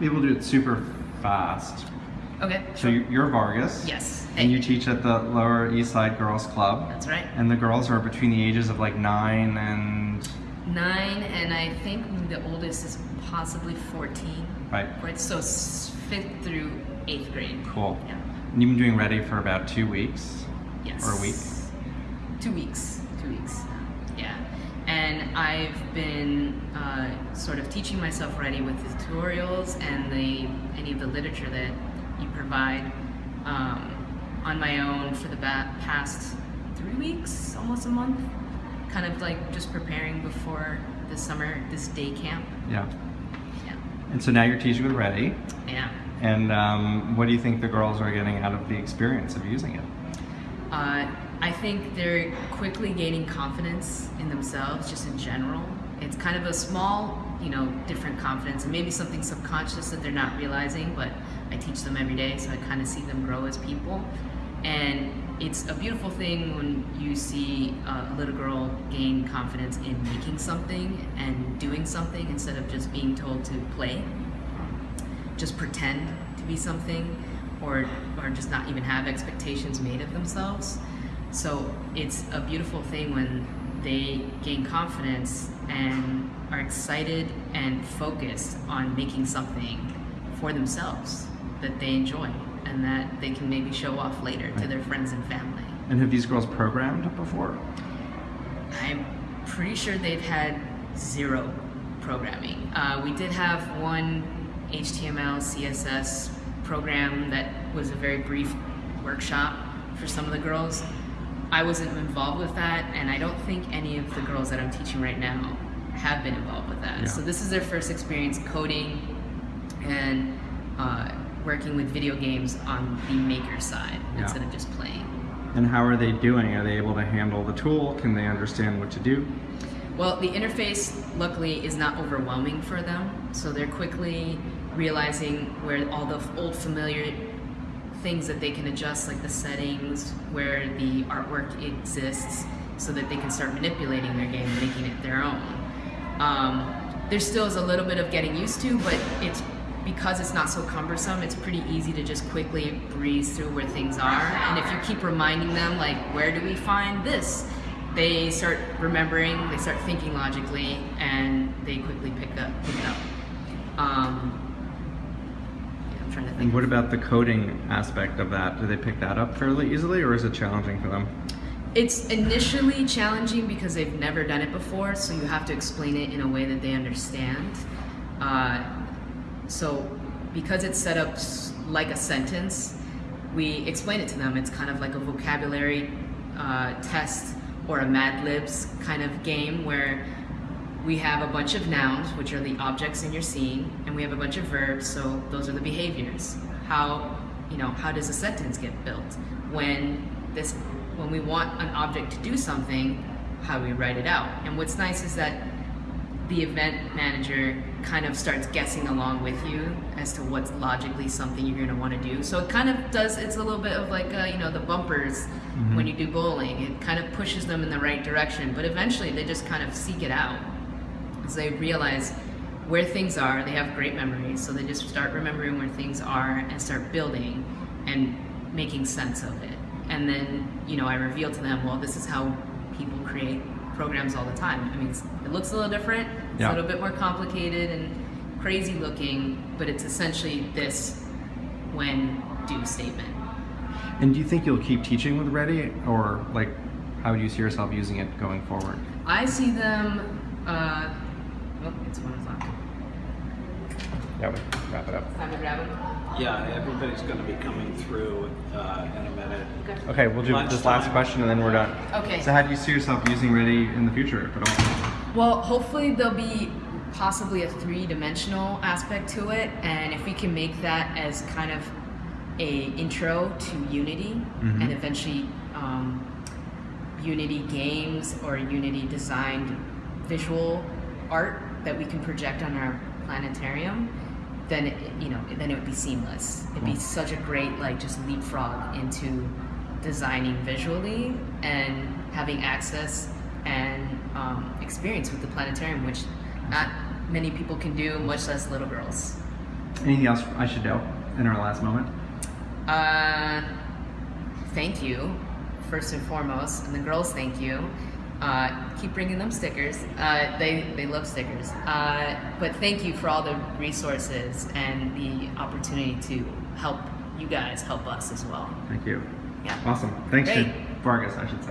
Maybe we'll do it super fast. Okay. So you- you're Vargas. Yes. And you teach at the Lower East Side Girls Club. That's right. And the girls are between the ages of like nine and Nine, and I think the oldest is possibly 14. right. Right, so fifth through eighth grade. Cool. Yeah. And you've been doing ready for about two weeks. Yes. Or a week? Two weeks. Two weeks. I've been uh, sort of teaching myself ready with the tutorials and the any of the literature that you provide um, on my own for the past three weeks, almost a month. Kind of like just preparing before the summer, this day camp. Yeah. Yeah. And so now you're teaching with Ready. Yeah. And um, what do you think the girls are getting out of the experience of using it? Uh, I think they're quickly gaining confidence in themselves, just in general. It's kind of a small, you know, different confidence, and maybe something subconscious that they're not realizing. But I teach them every day, so I kind of see them grow as people. And it's a beautiful thing when you see a little girl gain confidence in making something and doing something instead of just being told to play just pretend to be something or or just not even have expectations made of themselves. So it's a beautiful thing when they gain confidence and are excited and focused on making something for themselves that they enjoy and that they can maybe show off later to their friends and family. And have these girls programmed before? I'm pretty sure they've had zero programming. Uh, we did have one HTML, CSS program that was a very brief workshop for some of the girls. I wasn't involved with that, and I don't think any of the girls that I'm teaching right now have been involved with that. Yeah. So this is their first experience coding and uh, working with video games on the maker side Yeah. instead of just playing. And how are they doing? Are they able to handle the tool? Can they understand what to do? Well, the interface, luckily, is not overwhelming for them, so they're quickly realizing where all the old familiar things that they can adjust, like the settings, where the artwork exists, so that they can start manipulating their game and making it their own. Um, there still is a little bit of getting used to, but it's because it's not so cumbersome, it's pretty easy to just quickly breeze through where things are. And if you keep reminding them, like, where do we find this? They start remembering, they start thinking logically, and they quickly pick up pick it up. Um, I'm trying to think. And what about the coding aspect of that? Do they pick that up fairly easily or is it challenging for them? It's initially challenging because they've never done it before, so you have to explain it in a way that they understand. Uh, so, because it's set up like a sentence, we explain it to them. It's kind of like a vocabulary uh, test or a Mad Libs kind of game where we have a bunch of nouns, which are the objects in your scene, and we have a bunch of verbs, so those are the behaviors. How, you know, how does a sentence get built? When this, when we want an object to do something, how do we write it out? And what's nice is that the event manager kind of starts guessing along with you as to what's logically something you're going to want to do. So it kind of does. It's a little bit of like uh, you know the bumpers when you do bowling. It kind of pushes them in the right direction, but eventually they just kind of seek it out as they realize where things are. They have great memories, so they just start remembering where things are and start building and making sense of it. And then you know I reveal to them, well, this is how people create programs all the time. I mean, it looks a little different. It's Yeah. a little bit more complicated and crazy looking, but it's essentially this when do statement. And do you think you'll keep teaching with Ready or like how would you see yourself using it going forward? I see them. Uh, oh, it's one o'clock. Yeah, we wrap it up. Time to. Yeah, everybody's going to be coming through uh, in a minute. Okay, we'll do this last Lunchtime. question and then we're done. Okay. So how do you see yourself using Ready in the future, if at all? Well, hopefully there'll be possibly a three-dimensional aspect to it, and if we can make that as kind of a intro to Unity, Mhm. and eventually um, Unity games or Unity designed visual art that we can project on our planetarium, then it, you know then it would be seamless. It'd be such a great like just leapfrog into designing visually and having access and um, experience with the planetarium, which not many people can do, much less little girls. Anything else I should know in our last moment? Uh, thank you, first and foremost, and the girls thank you. Uh, keep bringing them stickers. Uh, they they love stickers. Uh, but thank you for all the resources and the opportunity to help you guys help us as well. Thank you. Yeah. Awesome. Thanks. Vargas, I should say.